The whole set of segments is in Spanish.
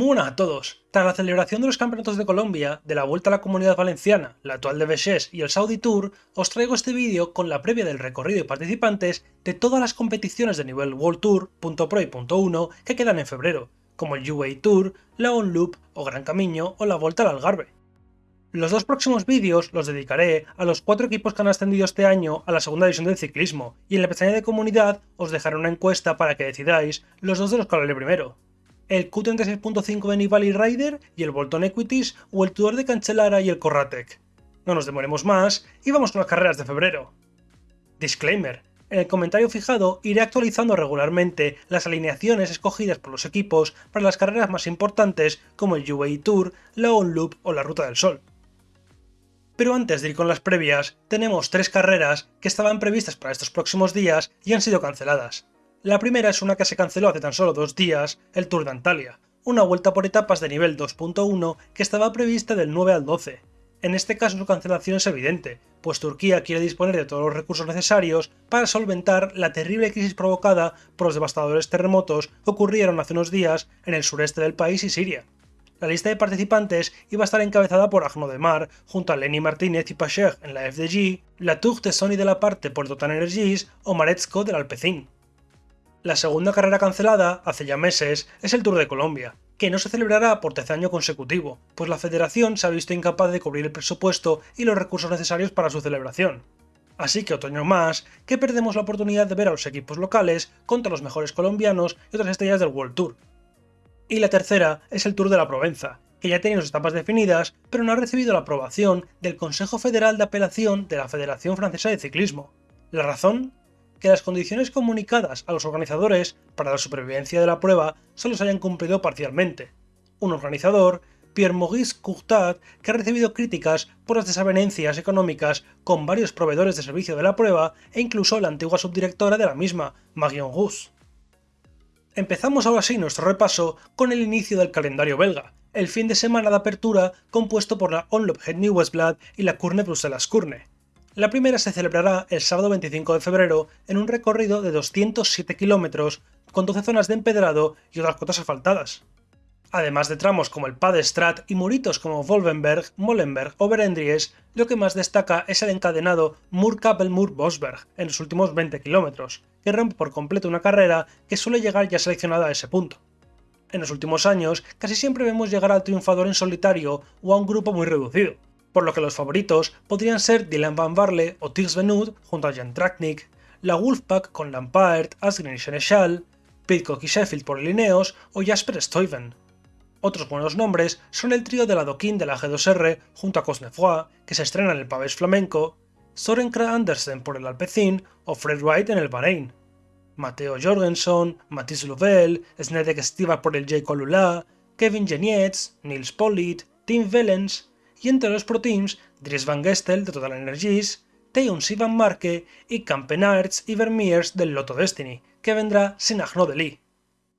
Muy buenas a todos. Tras la celebración de los campeonatos de Colombia, de la Vuelta a la Comunidad Valenciana, la actual de Bechés y el Saudi Tour, os traigo este vídeo con la previa del recorrido y participantes de todas las competiciones de nivel World Tour, .pro y .1 que quedan en febrero, como el UAE Tour, la On Loop o Gran Camino o la Vuelta al Algarve. Los dos próximos vídeos los dedicaré a los cuatro equipos que han ascendido este año a la segunda división del ciclismo, y en la pestaña de comunidad os dejaré una encuesta para que decidáis los dos de los que hablaré primero el Q36.5 de Nibali Rider y el Bolton Equities o el Tudor de Cancellara y el Corratec. No nos demoremos más y vamos con las carreras de febrero. Disclaimer. En el comentario fijado iré actualizando regularmente las alineaciones escogidas por los equipos para las carreras más importantes como el UAE Tour, la On Loop o la Ruta del Sol. Pero antes de ir con las previas, tenemos tres carreras que estaban previstas para estos próximos días y han sido canceladas. La primera es una que se canceló hace tan solo dos días, el Tour de Antalya, una vuelta por etapas de nivel 2.1 que estaba prevista del 9 al 12. En este caso su cancelación es evidente, pues Turquía quiere disponer de todos los recursos necesarios para solventar la terrible crisis provocada por los devastadores terremotos que ocurrieron hace unos días en el sureste del país y Siria. La lista de participantes iba a estar encabezada por Agno junto a Lenny Martínez y Pacher en la FDG, la Tour de Sony de la parte por Total Energies o Maretsko del Alpecin. La segunda carrera cancelada, hace ya meses, es el Tour de Colombia, que no se celebrará por tercer año consecutivo, pues la federación se ha visto incapaz de cubrir el presupuesto y los recursos necesarios para su celebración. Así que otoño más, que perdemos la oportunidad de ver a los equipos locales contra los mejores colombianos y otras estrellas del World Tour. Y la tercera es el Tour de la Provenza, que ya tiene sus etapas definidas, pero no ha recibido la aprobación del Consejo Federal de Apelación de la Federación Francesa de Ciclismo. ¿La razón? Que las condiciones comunicadas a los organizadores para la supervivencia de la prueba solo se hayan cumplido parcialmente. Un organizador, Pierre-Maurice Courtat, que ha recibido críticas por las desavenencias económicas con varios proveedores de servicio de la prueba e incluso la antigua subdirectora de la misma, Marion Rousse. Empezamos ahora sí nuestro repaso con el inicio del calendario belga, el fin de semana de apertura compuesto por la Onloop Het Nieuwsblad y la Curne Bruselas Curne. La primera se celebrará el sábado 25 de febrero en un recorrido de 207 kilómetros con 12 zonas de empedrado y otras cotas asfaltadas. Además de tramos como el Padestrat y muritos como Wolvenberg, Molenberg o Berendries, lo que más destaca es el encadenado mur mur bosberg en los últimos 20 kilómetros, que rompe por completo una carrera que suele llegar ya seleccionada a ese punto. En los últimos años, casi siempre vemos llegar al triunfador en solitario o a un grupo muy reducido, por lo que los favoritos podrían ser Dylan Van Barle o Tigs Venut junto a Jan Traknik, la Wolfpack con Lampard, Asgreen y Seneschal, Pitcock y Sheffield por Lineos o Jasper Stuyven. Otros buenos nombres son el trío de la Doquín de la G2R junto a Cosnefroy, que se estrena en el Pavés Flamenco, Soren Kra Andersen por el Alpecin o Fred Wright en el Bahrein. Matteo Jorgensen, Mathis Louvel, Snedek Stiva por el J. Colula, Kevin Genietz, Nils Pollitt, Tim Vellens, y entre los pro teams Dries Van Gestel de Total Energies, Teun Sivan Marke y Campenarts y Vermeers del Lotto Destiny, que vendrá sin Agno de Lee.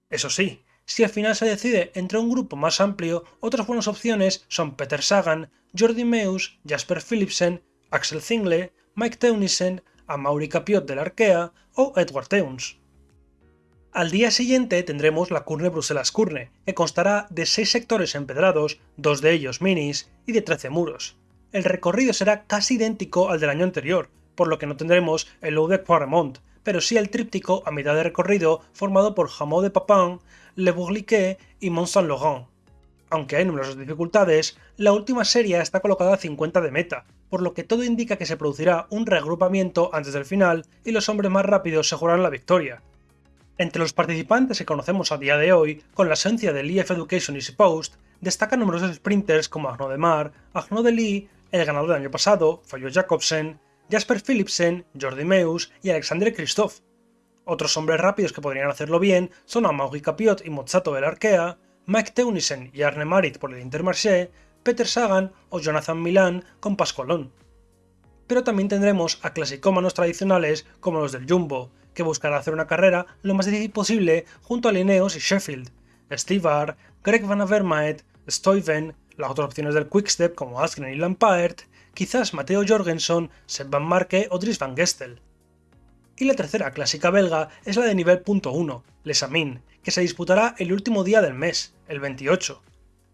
Eso sí, si al final se decide entre un grupo más amplio, otras buenas opciones son Peter Sagan, Jordi Meus, Jasper Philipsen, Axel Zingle, Mike Teunissen, Amaury Capiot del Arkea o Edward Teuns. Al día siguiente tendremos la Curne Bruselas Curne, que constará de 6 sectores empedrados, dos de ellos minis, y de 13 muros. El recorrido será casi idéntico al del año anterior, por lo que no tendremos el Low de pero sí el tríptico a mitad de recorrido formado por Hameau de Papin, Le Bourliquet y Mont Saint-Laurent. Aunque hay numerosas dificultades, la última serie está colocada a 50 de meta, por lo que todo indica que se producirá un reagrupamiento antes del final y los hombres más rápidos se jugarán la victoria, entre los participantes que conocemos a día de hoy, con la esencia del EF Education y Post, destacan numerosos sprinters como Agno de Mar, Agno de el ganador del año pasado, Fallo Jacobsen, Jasper Philipsen, Jordi Meus y Alexander Christoph. Otros hombres rápidos que podrían hacerlo bien son Amaury Capiot y Mozzato del Arkea, Mike Teunissen y Arne Marit por el Intermarché, Peter Sagan o Jonathan Milan con Pascualón. Pero también tendremos a clasicómanos tradicionales como los del Jumbo, que buscará hacer una carrera lo más difícil posible junto a Lineos y Sheffield, Stivar, Greg Van Avermaet, Stuyven, las otras opciones del Quickstep como Askren y Lampard, quizás Matteo Jorgensen, Seb Van Marke o Dries Van Gestel. Y la tercera clásica belga es la de nivel .1, Les Amin, que se disputará el último día del mes, el 28.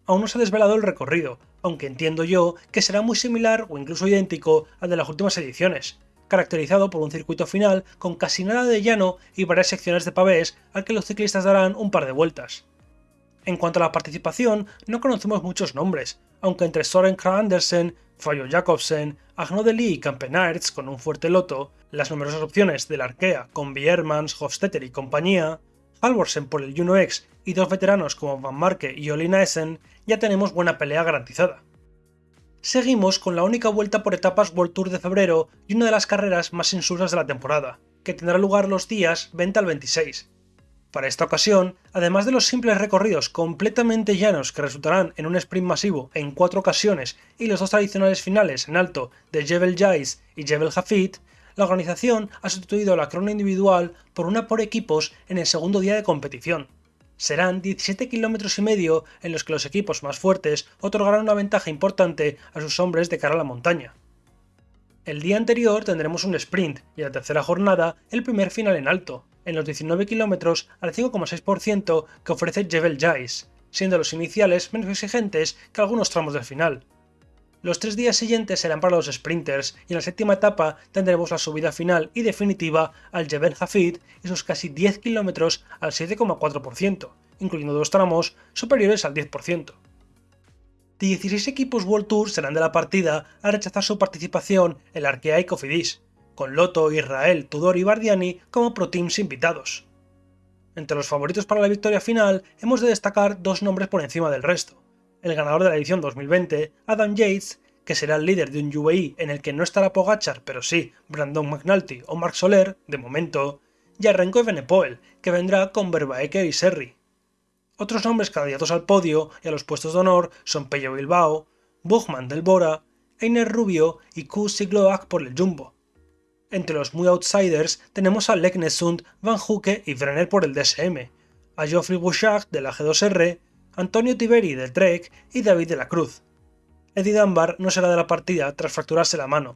Aún no se ha desvelado el recorrido, aunque entiendo yo que será muy similar o incluso idéntico al de las últimas ediciones, caracterizado por un circuito final con casi nada de llano y varias secciones de pavés al que los ciclistas darán un par de vueltas. En cuanto a la participación, no conocemos muchos nombres, aunque entre Soren Krag Andersen, Fabio Jacobsen, Agno Lee y Campenaerts con un fuerte loto, las numerosas opciones del Arkea con Biermans, Hofstetter y compañía, Halvorsen por el Juno X y dos veteranos como Van Marke y Olina Essen, ya tenemos buena pelea garantizada. Seguimos con la única vuelta por etapas World Tour de febrero y una de las carreras más insulsas de la temporada, que tendrá lugar los días 20 al 26. Para esta ocasión, además de los simples recorridos completamente llanos que resultarán en un sprint masivo en cuatro ocasiones y los dos tradicionales finales en alto de Jebel Jais y Jebel Hafid, la organización ha sustituido la crona individual por una por equipos en el segundo día de competición. Serán 17 kilómetros y medio en los que los equipos más fuertes otorgarán una ventaja importante a sus hombres de cara a la montaña. El día anterior tendremos un sprint y la tercera jornada el primer final en alto, en los 19 kilómetros al 5,6% que ofrece Jebel Jais, siendo los iniciales menos exigentes que algunos tramos del final. Los tres días siguientes serán para los sprinters y en la séptima etapa tendremos la subida final y definitiva al Jebel Hafid y sus casi 10 kilómetros al 7,4%, incluyendo dos tramos superiores al 10%. 16 equipos World Tour serán de la partida al rechazar su participación en la Arkea y Cofidis, con Loto, Israel, Tudor y Bardiani como pro teams invitados. Entre los favoritos para la victoria final hemos de destacar dos nombres por encima del resto. El ganador de la edición 2020, Adam Yates, que será el líder de un UAE en el que no estará Pogachar, pero sí Brandon McNulty o Mark Soler, de momento, y a Renko Evenepoel, que vendrá con Verbaeker y Serri. Otros nombres candidatos al podio y a los puestos de honor son Pello Bilbao, Buchmann del Bora, Einer Rubio y Q Sigloak por el Jumbo. Entre los muy outsiders tenemos a Leknesund, Van Huke y Brenner por el DSM, a Geoffrey Bouchard de la G2R, Antonio Tiberi del Trek y David de la Cruz. Eddie Dunbar no será de la partida tras fracturarse la mano.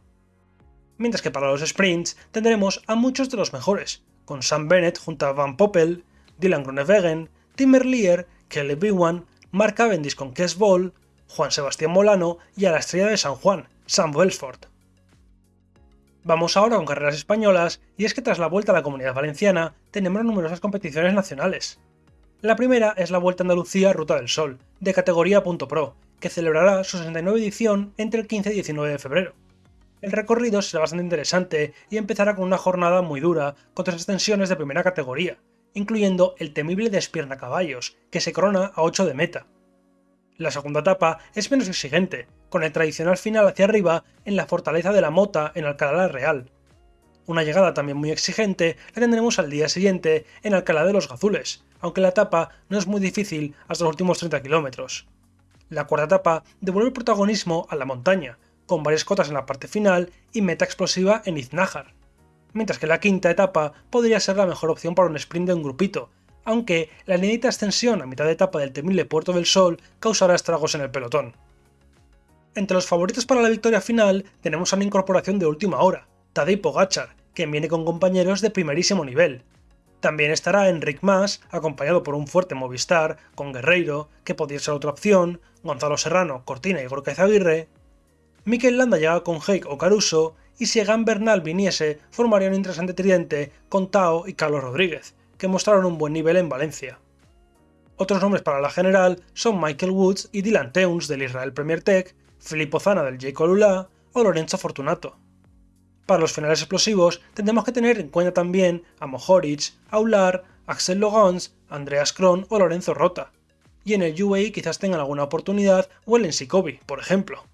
Mientras que para los sprints tendremos a muchos de los mejores, con Sam Bennett junto a Van Poppel, Dylan Groenewegen, Tim Merlier, Kelly Biwan, Mark Cavendish con Kes Ball, Juan Sebastián Molano y a la estrella de San Juan, Sam Welsford. Vamos ahora con carreras españolas, y es que tras la vuelta a la comunidad valenciana tenemos numerosas competiciones nacionales. La primera es la Vuelta a Andalucía Ruta del Sol, de categoría Pro, que celebrará su 69 edición entre el 15 y 19 de febrero. El recorrido será bastante interesante y empezará con una jornada muy dura, con tres extensiones de primera categoría, incluyendo el temible Despierna Caballos, que se corona a 8 de meta. La segunda etapa es menos exigente, con el tradicional final hacia arriba en la fortaleza de la Mota en Alcalá Real. Una llegada también muy exigente la tendremos al día siguiente en Alcalá de los Gazules, aunque la etapa no es muy difícil hasta los últimos 30 kilómetros. La cuarta etapa devuelve el protagonismo a la montaña, con varias cotas en la parte final y meta explosiva en Iznájar mientras que la quinta etapa podría ser la mejor opción para un sprint de un grupito, aunque la inédita extensión a mitad de etapa del temible Puerto del Sol causará estragos en el pelotón. Entre los favoritos para la victoria final tenemos a una incorporación de última hora, Tadej Pogachar, quien viene con compañeros de primerísimo nivel. También estará Enric Mas, acompañado por un fuerte Movistar, con Guerreiro, que podría ser otra opción, Gonzalo Serrano, Cortina y Gorka Aguirre. Mikel Landa llega con Heik o Caruso, y si Egan Bernal viniese, formaría un interesante tridente con Tao y Carlos Rodríguez, que mostraron un buen nivel en Valencia. Otros nombres para la general son Michael Woods y Dylan Teuns del Israel Premier Tech, Filippo Zana del J. Colula o Lorenzo Fortunato. Para los finales explosivos tendremos que tener en cuenta también a Mohoric, Aular, Axel Logans, Andreas Kron o Lorenzo Rota. Y en el UAE quizás tengan alguna oportunidad o el Ensikovi, por ejemplo.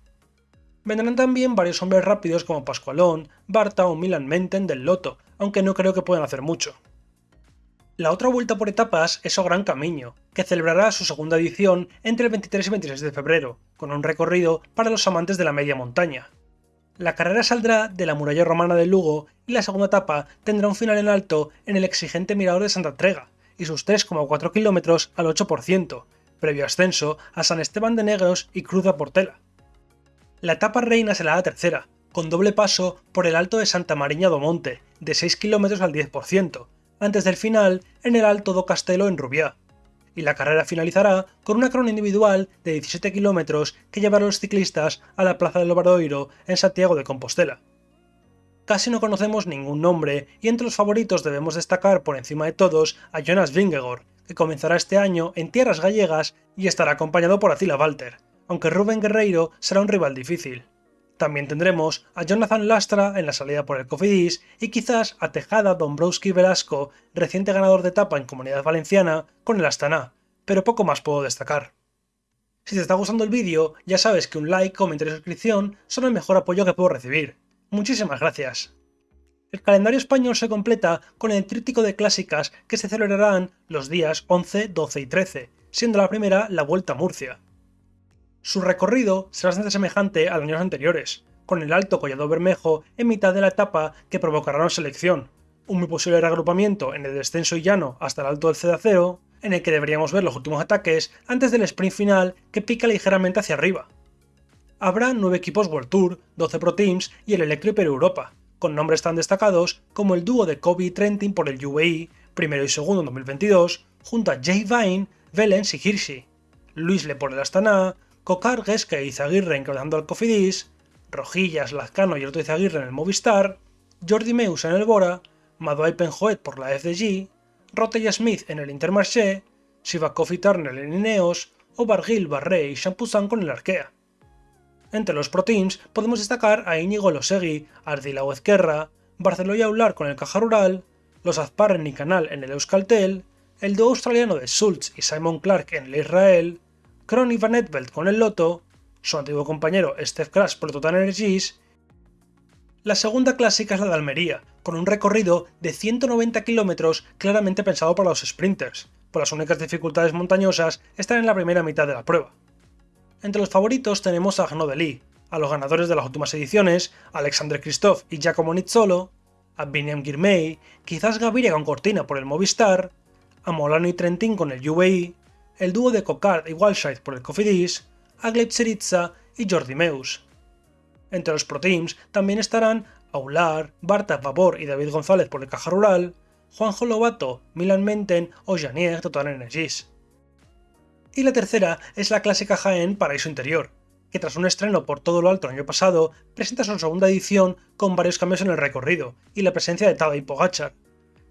Vendrán también varios hombres rápidos como Pascualón, Barta o Milan Menten del Loto, aunque no creo que puedan hacer mucho. La otra vuelta por etapas es O Gran Camino, que celebrará su segunda edición entre el 23 y 26 de febrero, con un recorrido para los amantes de la media montaña. La carrera saldrá de la muralla romana de Lugo y la segunda etapa tendrá un final en alto en el exigente mirador de Santa Trega y sus 3,4 kilómetros al 8%, previo ascenso a San Esteban de Negros y Cruz de Portela. La etapa reina será la tercera, con doble paso por el alto de Santa Mariña do Monte, de 6 km al 10%, antes del final en el Alto do Castelo en Rubiá. Y la carrera finalizará con una crona individual de 17 kilómetros que llevará a los ciclistas a la Plaza del Obradoiro en Santiago de Compostela. Casi no conocemos ningún nombre y entre los favoritos debemos destacar por encima de todos a Jonas Vingegaard, que comenzará este año en tierras gallegas y estará acompañado por Attila Walter, aunque Rubén Guerreiro será un rival difícil. También tendremos a Jonathan Lastra en la salida por el Cofidis y quizás a Tejada Dombrowski Velasco, reciente ganador de etapa en Comunidad Valenciana, con el Astana, pero poco más puedo destacar. Si te está gustando el vídeo, ya sabes que un like, comentario y suscripción son el mejor apoyo que puedo recibir. Muchísimas gracias. El calendario español se completa con el tríptico de clásicas que se celebrarán los días 11, 12 y 13, siendo la primera la Vuelta a Murcia. Su recorrido será semejante a los años anteriores, con el Alto Collado Bermejo en mitad de la etapa que provocará una selección, un muy posible reagrupamiento en el descenso y llano hasta el Alto del Cedacero, en el que deberíamos ver los últimos ataques antes del sprint final que pica ligeramente hacia arriba. Habrá 9 equipos World Tour, 12 Pro Teams y el Electro Europa, con nombres tan destacados como el dúo de Kobe y Trentin por el UAE, primero y segundo en 2022, junto a Jay Vine, Velens y Hirschi, Luis Le por el Astana, Cocar, Gesca y Izaguirre encabezando al Cofidis, Rojillas, Lazcano y Otto Izaguirre en el Movistar, Jordi Meus en el Bora, Maduay Penjoet por la FDG, Rotella Smith en el Intermarché, Sivakov y Turner en Ineos, o Bargil, Barré y Champuzan con el Arkea. Entre los Pro Teams podemos destacar a Íñigo Losegui, Ardilao Ezquerra, Barceló y Aular con el Caja Rural, los Azparren y Canal en el Euskaltel, el dúo australiano de Schultz y Simon Clark en el Israel, Kron y Van Etveld con el Loto, su antiguo compañero Steph Crash por Total Energies. La segunda clásica es la de Almería, con un recorrido de 190 km claramente pensado para los sprinters, por las únicas dificultades montañosas están en la primera mitad de la prueba. Entre los favoritos tenemos a Arnaud Delis, a los ganadores de las últimas ediciones, Alexander Christophe y Giacomo Nizzolo, a Biniam Girmay, quizás Gaviria con Cortina por el Movistar, a Molano y Trentin con el UAE, el dúo de Cocard y Walshite por el Cofidis, Seritza y Jordi Meus. Entre los Pro Teams también estarán Aular, Barta Vavor y David González por el Caja Rural, Juanjo Lobato, Milan Menten o Janier Total Energies. Y la tercera es la clásica Jaén Paraíso Interior, que tras un estreno por todo lo alto el año pasado, presenta su segunda edición con varios cambios en el recorrido y la presencia de Tadej Pogachar,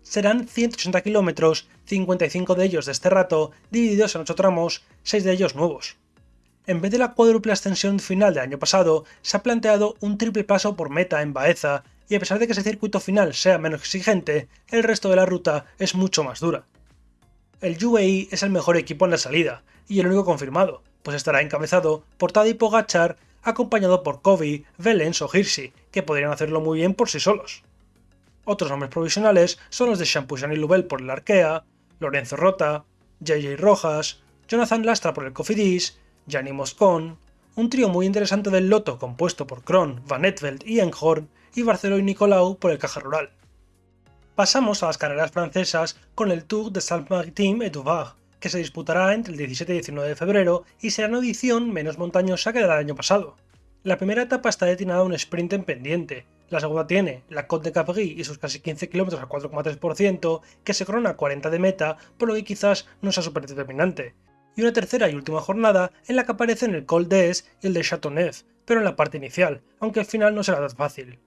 serán 180 kilómetros, 55 de ellos de este rato, divididos en 8 tramos, 6 de ellos nuevos. En vez de la cuádruple ascensión final del año pasado, se ha planteado un triple paso por meta en Baeza, y a pesar de que ese circuito final sea menos exigente, el resto de la ruta es mucho más dura. El UAE es el mejor equipo en la salida, y el único confirmado, pues estará encabezado por Tadej Pogachar, acompañado por Kobe, Velens o Hirschi, que podrían hacerlo muy bien por sí solos. Otros nombres provisionales son los de Champushan y Lubel por el Arkea, Lorenzo Rota, JJ Rojas, Jonathan Lastra por el Cofidis, Gianni Moscon, un trío muy interesante del Loto compuesto por Kron, Van Etveld y Enghorn, y Barceló y Nicolau por el Caja Rural. Pasamos a las carreras francesas con el Tour de Saint-Maritime et Duvar, que se disputará entre el 17 y 19 de febrero y será una edición menos montañosa que la del año pasado. La primera etapa está destinada a un sprint en pendiente, la segunda tiene la Côte de Capri y sus casi 15 km al 4,3%, que se corona a 40 de meta, por lo que quizás no sea súper determinante. Y una tercera y última jornada en la que aparecen el Col d'Es y el de Châteauneuf, pero en la parte inicial, aunque al final no será tan fácil.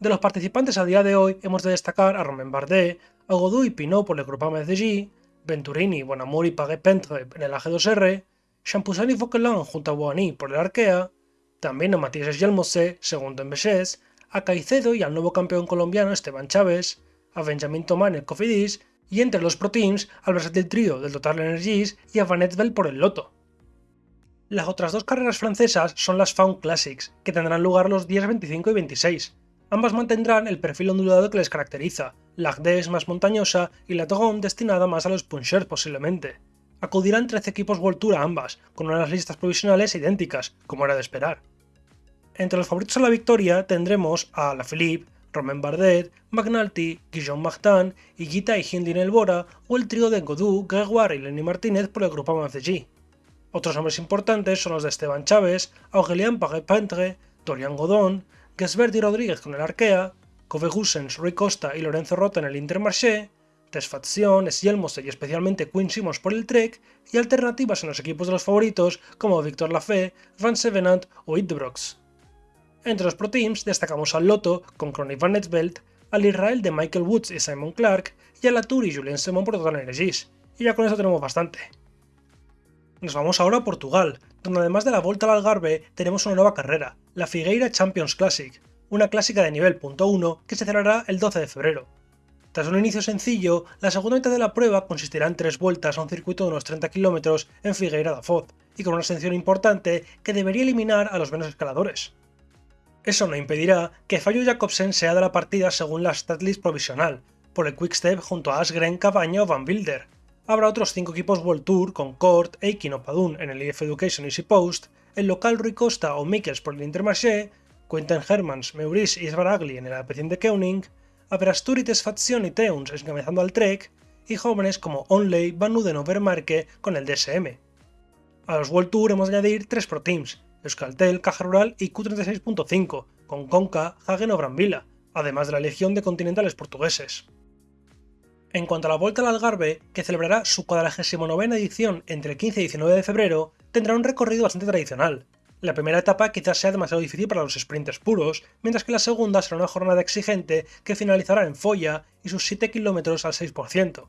De los participantes a día de hoy hemos de destacar a Romain Bardet, a Godou y Pinot por el Groupama FDG, Venturini, Bonamour y Paguet-Pentre en el AG2R, Champoussin y Vauquelin junto a Boigny por el Arkea, también a Matías Gelmose, segundo en Bechés, a Caicedo y al nuevo campeón colombiano Esteban Chávez, a Benjamin Tomá en el Cofidis y entre los Pro Teams al versátil trío del Total Energies y a Van Etveld por el Loto. Las otras dos carreras francesas son las Found Classics, que tendrán lugar los días 25 y 26. Ambas mantendrán el perfil ondulado que les caracteriza, la Agde es más montañosa y la Togon destinada más a los punchers posiblemente. Acudirán 13 equipos World Tour a ambas, con unas listas provisionales idénticas, como era de esperar. Entre los favoritos a la victoria tendremos a La Philippe, Romain Bardet, McNulty, Guillaume Martin, Higuita y Hindi Elbora o el trío de Godou, Gregoire y Lenny Martínez por el grupo MFG. Otros nombres importantes son los de Esteban Chávez, Aurélien Paré-Pentre, Dorian Godon, Gesbert y Rodríguez con el Arkea, Kove Gussens, Rui Costa y Lorenzo Rota en el Intermarché, Tesfazion, Sjelmose y especialmente Quinn Simmons por el Trek, y alternativas en los equipos de los favoritos como Victor Lafay, Van Sevenant o Idbrox. Entre los Pro Teams destacamos al Lotto con Chronic Van Netveld, al Israel de Michael Woods y Simon Clark, y a la Tour y Julien Simon por Total Energies, y ya con eso tenemos bastante. Nos vamos ahora a Portugal, donde además de la Volta al Algarve tenemos una nueva carrera, la Figueira Champions Classic, una clásica de nivel .1 que se celebrará el 12 de febrero. Tras un inicio sencillo, la segunda mitad de la prueba consistirá en tres vueltas a un circuito de unos 30 km en Figueira da Foz, y con una ascensión importante que debería eliminar a los menos escaladores. Eso no impedirá que Fallo Jacobsen sea de la partida según la statlist provisional, por el Quickstep junto a Asgren, Cabaña o Van Wilder. Habrá otros 5 equipos World Tour con Kort, Eikin o Padun en el EF Education Easy Post, el local Rui Costa o Mikkels por el Intermarché, Quentin Hermans, Maurice y Svaragli en el Alpecin de Keuning, Averasturites Fazione y Teuns encabezando al Trek, y jóvenes como Onley, Van Uden o Vermarke con el DSM. A los World Tour hemos de añadir 3 Pro Teams, Euskaltel, Caja Rural y Q36.5, con Conca, Hagen o Brambila, además de la legión de continentales portugueses. En cuanto a la Vuelta al Algarve, que celebrará su 49 edición entre el 15 y 19 de febrero, tendrá un recorrido bastante tradicional. La primera etapa quizás sea demasiado difícil para los sprinters puros, mientras que la segunda será una jornada exigente que finalizará en Folla y sus 7 km al 6%.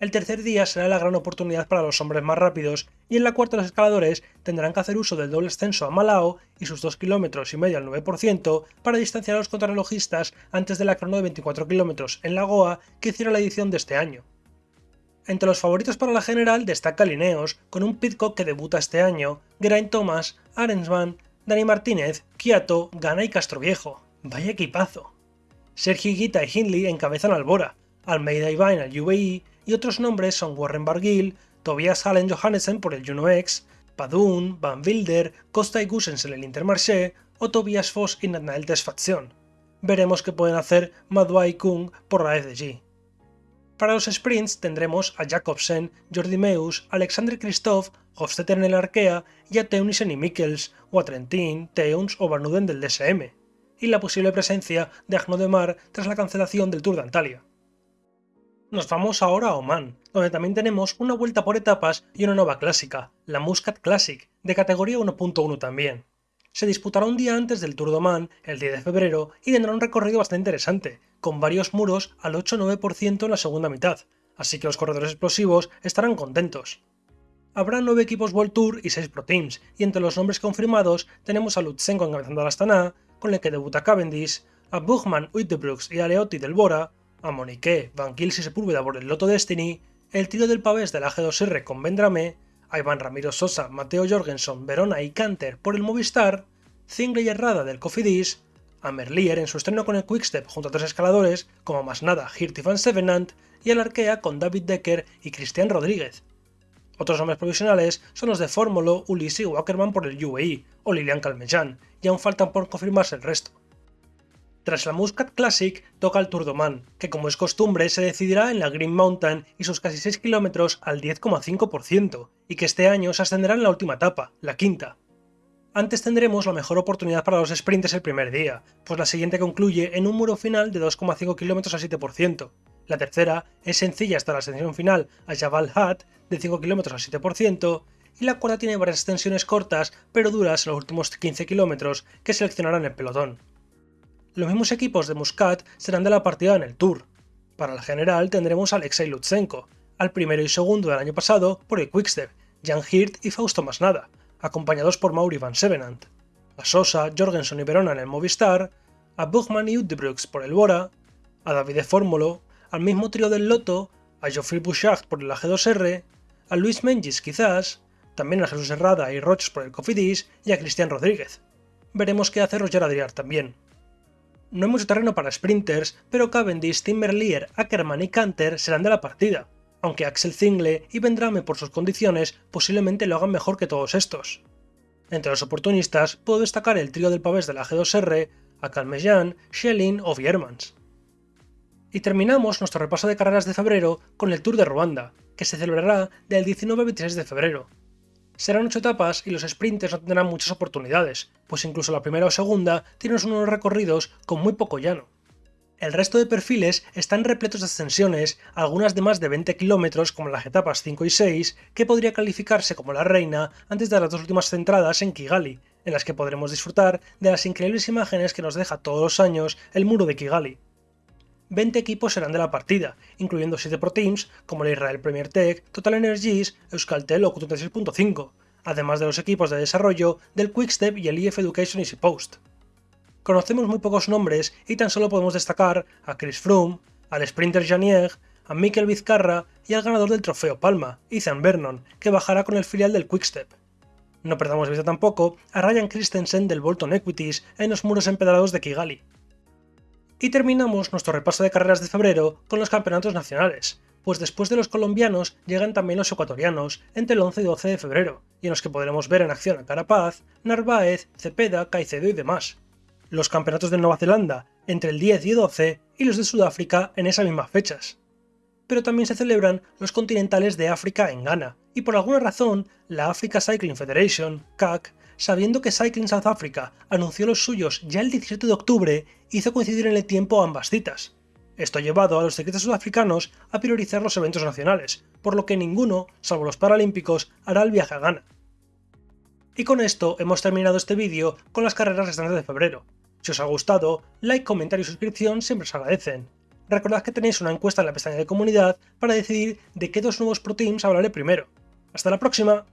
El tercer día será la gran oportunidad para los hombres más rápidos y en la cuarta los escaladores tendrán que hacer uso del doble ascenso a Malao y sus 2 km y medio al 9% para distanciar a los contrarrelojistas antes de la crono de 24 km en la Goa que hiciera la edición de este año. Entre los favoritos para la general destaca Lineos, con un Pitcock que debuta este año, Geraint Thomas, Arensman, Dani Martínez, Kiato, Gana y Castroviejo. ¡Vaya equipazo! Sergio Higuita y Hindley encabezan al Bora, Almeida y Vine al UAE y otros nombres son Warren Barguil, Tobias Hallen Johannessen por el Juno X, Padun, Van Wilder, Costa y Gusens en el Intermarché o Tobias Foss y Nathanael Tesfazion. Veremos qué pueden hacer Madwai Kung por la FDG. Para los sprints tendremos a Jacobsen, Jordi Meus, Alexander Christoph, Hofstetter en el Arkea y a Teunissen y Mikkels, o a Trentin, Teuns o Barnuden del DSM, y la posible presencia de Agno de Mar tras la cancelación del Tour de Antalya. Nos vamos ahora a Oman, donde también tenemos una vuelta por etapas y una nueva clásica, la Muscat Classic, de categoría 1.1 también. Se disputará un día antes del Tour de Oman, el 10 de febrero, y tendrá un recorrido bastante interesante, con varios muros al 8-9% en la segunda mitad, así que los corredores explosivos estarán contentos. Habrá 9 equipos World Tour y 6 Pro Teams, y entre los nombres confirmados tenemos a Lutsenko encabezando la Astana, con el que debuta Cavendish, a Buchmann, Uitebrooks y Aleotti del Bora, a Monique, Van Gils y Sepúlveda por el Loto Destiny, el tiro del pavés de la G2R con Vendrame, a Iván Ramiro Sosa, Mateo Jorgensen, Verona y Canter por el Movistar, Zingle y Herrada del Cofidis, a Merlier en su estreno con el Quickstep junto a tres escaladores como Masnada, Hirt y Van Sevenant, y al Arkea con David Decker y Cristian Rodríguez. Otros nombres provisionales son los de Fórmulo, Ulisi y Wackerman por el UAE, o Lilian Calmeján, y aún faltan por confirmarse el resto. Tras la Muscat Classic toca el Tour de que como es costumbre se decidirá en la Green Mountain y sus casi 6 kilómetros al 10,5%, y que este año se ascenderá en la última etapa, la quinta. Antes tendremos la mejor oportunidad para los sprints el primer día, pues la siguiente concluye en un muro final de 2,5 km a 7%. La tercera es sencilla hasta la ascensión final a Jabal Hat de 5 km a 7%, y la cuarta tiene varias extensiones cortas pero duras en los últimos 15 km que seleccionarán el pelotón. Los mismos equipos de Muscat serán de la partida en el Tour. Para la general tendremos a Alexei Lutsenko, al primero y segundo del año pasado por el Quickstep, Jan Hirt y Fausto Masnada, acompañados por Mauri Van Sevenant, a Sosa, Jorgensen y Verona en el Movistar, a Buchmann y Udebrooks por el Bora, a David Fórmulo, al mismo trío del Loto, a Geoffrey Bouchard por el AG2R, a Luis Mengis quizás, también a Jesús Herrada y Roches por el Cofidis y a Cristian Rodríguez. Veremos qué hace Roger Adriar también. No hay mucho terreno para sprinters, pero Cavendish, Timmerlier, Ackerman y Canter serán de la partida, aunque Axel Zingle y Vendrame por sus condiciones posiblemente lo hagan mejor que todos estos. Entre los oportunistas puedo destacar el trío del pavés de la G2R, a Calmejean, Schelling o Viermans. Y terminamos nuestro repaso de carreras de febrero con el Tour de Ruanda, que se celebrará del 19 al 26 de febrero, Serán 8 etapas y los sprinters no tendrán muchas oportunidades, pues incluso la primera o segunda tienen unos recorridos con muy poco llano. El resto de perfiles están repletos de ascensiones, algunas de más de 20 kilómetros como las etapas 5 y 6, que podría calificarse como la reina antes de las dos últimas centradas en Kigali, en las que podremos disfrutar de las increíbles imágenes que nos deja todos los años el muro de Kigali. 20 equipos serán de la partida, incluyendo 7 Pro Teams como la Israel Premier Tech, Total Energies, Euskaltel o Q36.5, además de los equipos de desarrollo del Quickstep y el EF Education Easy Post conocemos muy pocos nombres y tan solo podemos destacar a Chris Froome, al sprinter Janier, a Mikel Vizcarra y al ganador del trofeo Palma, Ethan Vernon, que bajará con el filial del Quickstep. No perdamos vista tampoco a Ryan Christensen del Bolton Equities en los muros empedrados de Kigali. Y terminamos nuestro repaso de carreras de febrero con los campeonatos nacionales, pues después de los colombianos llegan también los ecuatorianos entre el 11 y 12 de febrero, y en los que podremos ver en acción a Carapaz, Narváez, Cepeda, Caicedo y demás los campeonatos de Nueva Zelanda entre el 10 y 12 y los de Sudáfrica en esas mismas fechas. Pero también se celebran los continentales de África en Ghana, y por alguna razón la Africa Cycling Federation, CAC, sabiendo que Cycling South Africa anunció los suyos ya el 17 de octubre, hizo coincidir en el tiempo ambas citas. Esto ha llevado a los ciclistas sudafricanos a priorizar los eventos nacionales, por lo que ninguno, salvo los paralímpicos, hará el viaje a Ghana. Y con esto hemos terminado este vídeo con las carreras restantes de febrero. Si os ha gustado, like, comentario y suscripción siempre os agradecen. Recordad que tenéis una encuesta en la pestaña de comunidad para decidir de qué dos nuevos Pro Teams hablaré primero. ¡Hasta la próxima!